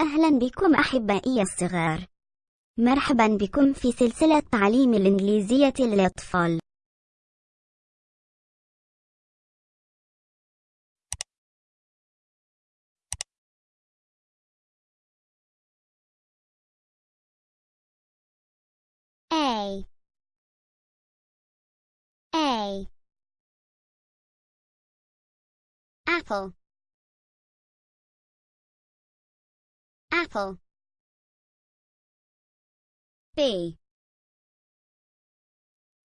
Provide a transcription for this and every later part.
أهلا بكم أحبائي الصغار. مرحبا بكم في سلسلة تعليم الإنجليزية للأطفال. A A Apple Apple. B.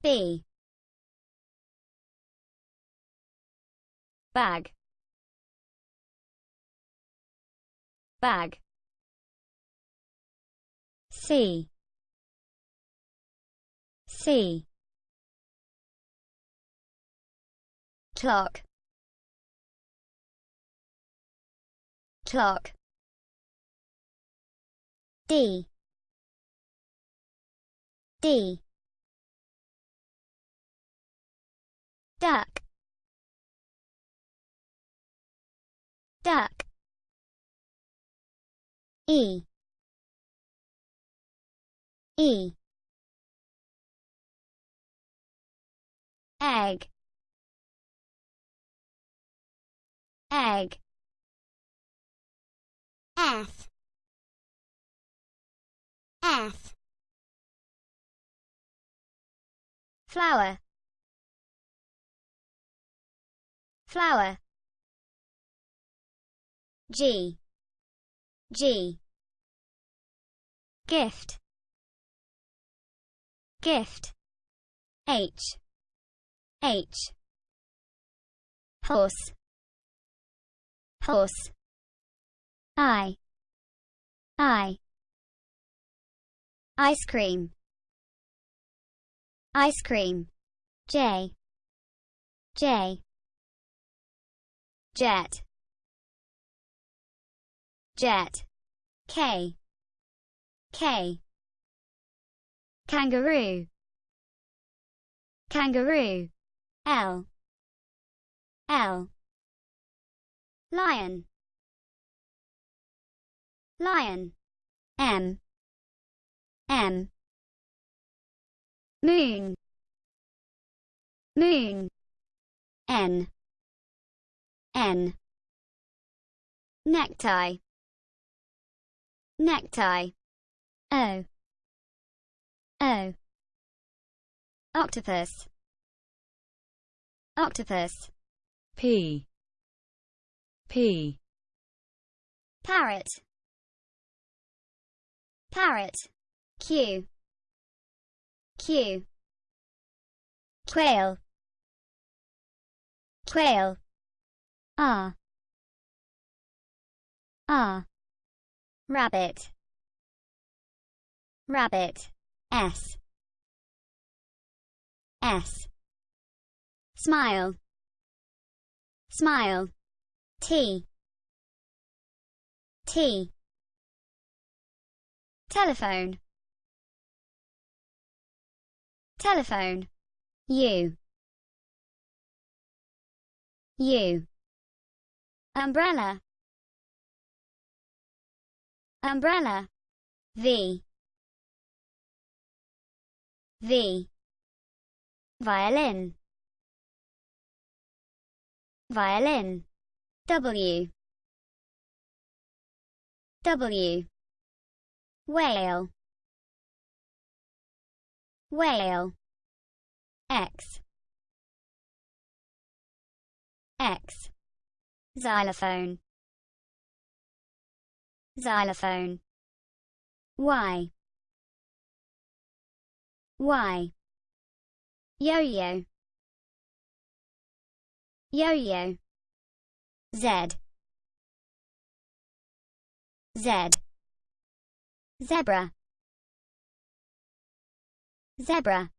B. Bag. Bag. C. C. Clock. Clock D. D. Duck. Duck. E. E. Egg. Egg. F Flower. Flower. G. G. Gift. Gift. H. H. Horse. Horse. I. I ice cream. Ice cream. J. J. Jet. Jet. K. K. Kangaroo. Kangaroo. L. L. Lion. Lion. M M moon. Moon. N. N. Necktie. Necktie. O. O. Octopus. Octopus. P. P. Parrot. Parrot Q. Q. Quail. Quail. R R rabbit. Rabbit. S. S. Smile. Smile. T. T. Telephone telephone. U U umbrella. Umbrella. V. V. Violin. Violin. W. W. Whale whale. X. X. Xylophone. Xylophone. Y. Y. Yo-yo. Yo-yo. Z. Z. Zebra zebra